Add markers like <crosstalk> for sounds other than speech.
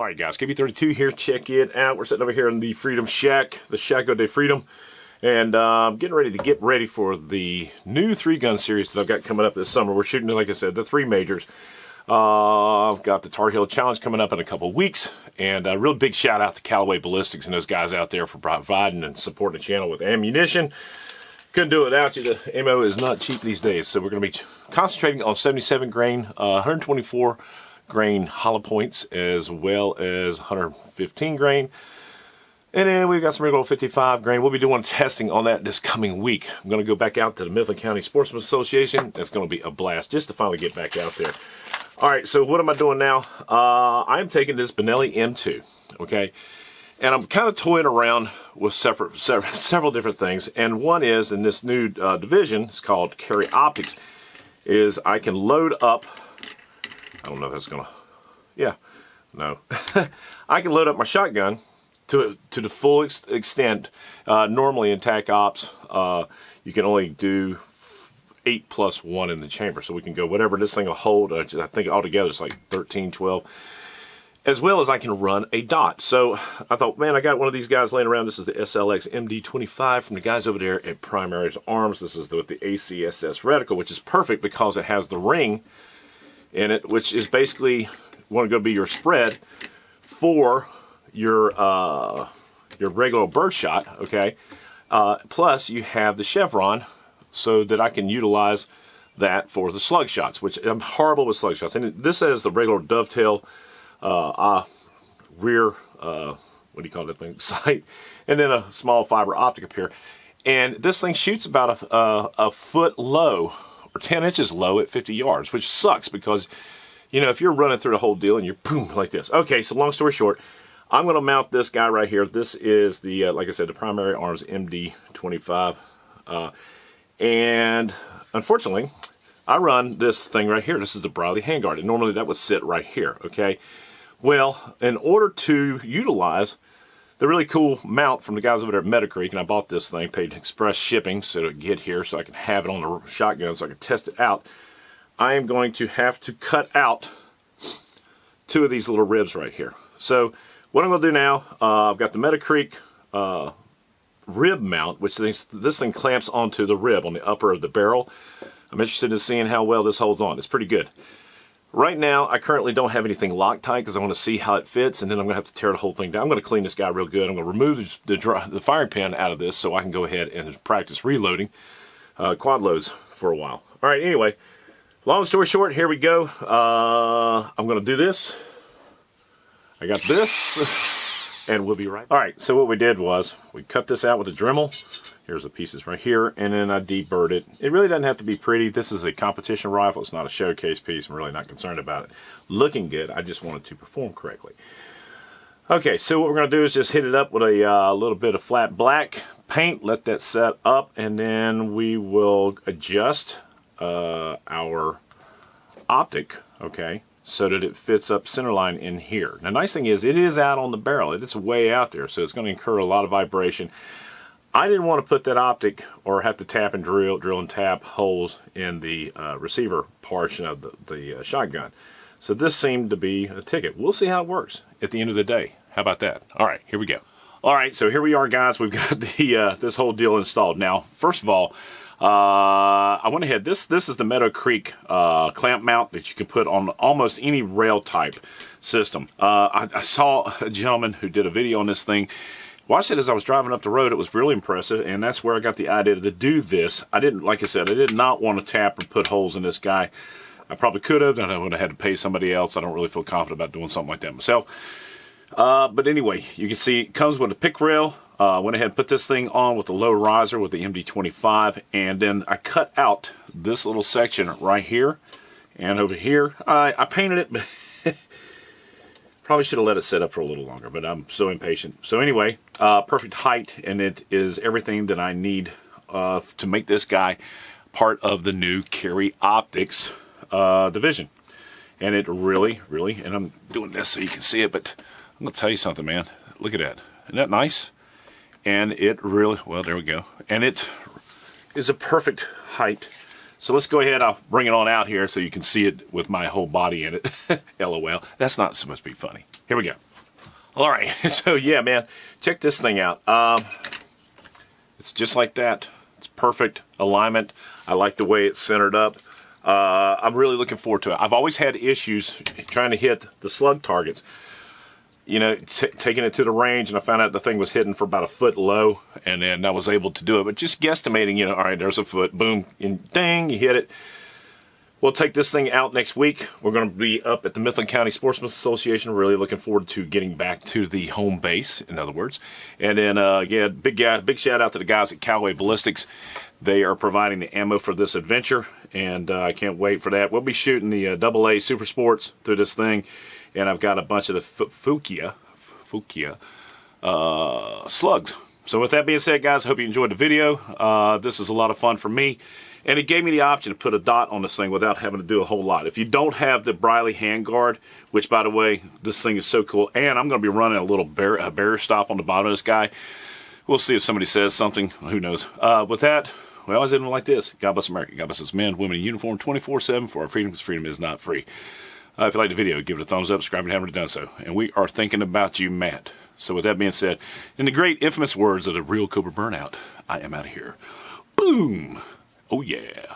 All right, guys, KB32 here. Check it out. We're sitting over here in the Freedom Shack, the Shako de Freedom. And I'm getting ready to get ready for the new three-gun series that I've got coming up this summer. We're shooting, like I said, the three majors. Uh, I've got the Tar Heel Challenge coming up in a couple weeks. And a real big shout out to Callaway Ballistics and those guys out there for providing and supporting the channel with ammunition. Couldn't do it without you. The ammo is not cheap these days. So we're going to be concentrating on 77 grain, uh, 124 grain hollow points as well as 115 grain. And then we've got some regular 55 grain. We'll be doing testing on that this coming week. I'm going to go back out to the Mifflin County Sportsman Association. That's going to be a blast just to finally get back out there. All right, so what am I doing now? Uh, I'm taking this Benelli M2, okay? And I'm kind of toying around with separate, several, <laughs> several different things. And one is in this new uh, division, it's called Carry Optics, is I can load up I don't know if that's gonna, yeah, no. <laughs> I can load up my shotgun to to the full ex extent. Uh, normally in TAC Ops, uh, you can only do eight plus one in the chamber. So we can go whatever this thing will hold. Uh, I think altogether it's like 13, 12. As well as I can run a dot. So I thought, man, I got one of these guys laying around. This is the SLX MD25 from the guys over there at Primaries Arms. This is the, with the ACSS reticle, which is perfect because it has the ring in it, which is basically going to be your spread for your uh, your regular birdshot, okay? Uh, plus, you have the chevron so that I can utilize that for the slug shots, which I'm horrible with slug shots. And this has the regular dovetail uh, uh, rear, uh, what do you call that thing, <laughs> sight, and then a small fiber optic up here. And this thing shoots about a, a, a foot low or 10 inches low at 50 yards, which sucks because, you know, if you're running through the whole deal and you're boom <laughs> like this. Okay, so long story short, I'm going to mount this guy right here. This is the, uh, like I said, the Primary Arms MD25. Uh, and unfortunately, I run this thing right here. This is the Briley handguard. And normally that would sit right here, okay? Well, in order to utilize the really cool mount from the guys over there at Metacreek, and I bought this thing, paid express shipping so to get here so I can have it on the shotgun so I can test it out. I am going to have to cut out two of these little ribs right here. So what I'm going to do now, uh, I've got the Metacreek uh, rib mount, which this, this thing clamps onto the rib on the upper of the barrel. I'm interested in seeing how well this holds on. It's pretty good. Right now, I currently don't have anything Loctite because I want to see how it fits, and then I'm going to have to tear the whole thing down. I'm going to clean this guy real good. I'm going to remove the, the, firing pin out of this so I can go ahead and practice reloading uh, quad loads for a while. All right, anyway, long story short, here we go. Uh, I'm going to do this. I got this, <laughs> and we'll be right All right, so what we did was we cut this out with a Dremel. Here's the pieces right here, and then I deburred it. It really doesn't have to be pretty. This is a competition rifle. It's not a showcase piece. I'm really not concerned about it looking good. I just wanted to perform correctly. Okay, so what we're going to do is just hit it up with a uh, little bit of flat black paint, let that set up, and then we will adjust uh, our optic, okay, so that it fits up centerline in here. Now, nice thing is it is out on the barrel. It's way out there, so it's going to incur a lot of vibration. I didn't want to put that optic or have to tap and drill, drill and tap holes in the uh, receiver portion of the, the uh, shotgun. So this seemed to be a ticket. We'll see how it works at the end of the day. How about that? All right, here we go. All right, so here we are, guys. We've got <laughs> the uh, this whole deal installed. Now, first of all, uh, I went ahead. This this is the Metacreek uh, clamp mount that you can put on almost any rail type system. Uh, I, I, saw a gentleman who did a video on this thing Watched it as I was driving up the road. It was really impressive, and that's where I got the idea to do this. I didn't, like I said, I did not want to tap or put holes in this guy. I probably could have, and I would have had to pay somebody else. I don't really feel confident about doing something like that myself. Uh, but anyway, you can see it comes with a pick rail. Uh, went ahead and put this thing on with the low riser with the MD25, and then I cut out this little section right here and over here. I, I painted it, <laughs> Probably should have let it sit up for a little longer, but I'm so impatient. So anyway, uh, perfect height, and it is everything that I need uh, to make this guy part of the new Carry Optics uh, division. And it really, really, and I'm doing this so you can see it, but I'm going to tell you something, man. Look at that. Isn't that nice? And it really, well, there we go. And it is a perfect height so let's go ahead, I'll bring it on out here so you can see it with my whole body in it. <laughs> LOL. That's not supposed to be funny. Here we go. All right, <laughs> so yeah, man, check this thing out. Um, it's just like that. It's perfect alignment. I like the way it's centered up. Uh, I'm really looking forward to it. I've always had issues trying to hit the slug targets. You know, taking it to the range, and I found out the thing was hidden for about a foot low, and then I was able to do it. But just guesstimating, you know, all right, there's a foot, boom, and ding, you hit it. We'll take this thing out next week. We're going to be up at the Mifflin County Sportsman's Association. Really looking forward to getting back to the home base, in other words. And then, uh, again, big, guy, big shout out to the guys at Callaway Ballistics. They are providing the ammo for this adventure, and uh, I can't wait for that. We'll be shooting the uh, AA Super Sports through this thing, and I've got a bunch of the Fiocchi, Fiocchi uh, slugs. So with that being said, guys, I hope you enjoyed the video. Uh, this is a lot of fun for me. And it gave me the option to put a dot on this thing without having to do a whole lot. If you don't have the Briley handguard, which by the way, this thing is so cool, and I'm going to be running a little bear, a barrier stop on the bottom of this guy. We'll see if somebody says something. Who knows? Uh, with that, we always end like this. God bless America. God bless us men, women in uniform 24-7 for our freedom because freedom is not free. Uh, if you like the video, give it a thumbs up, subscribe if you haven't done so. And we are thinking about you, Matt. So with that being said, in the great infamous words of the real Cobra Burnout, I am out of here. Boom! Oh yeah.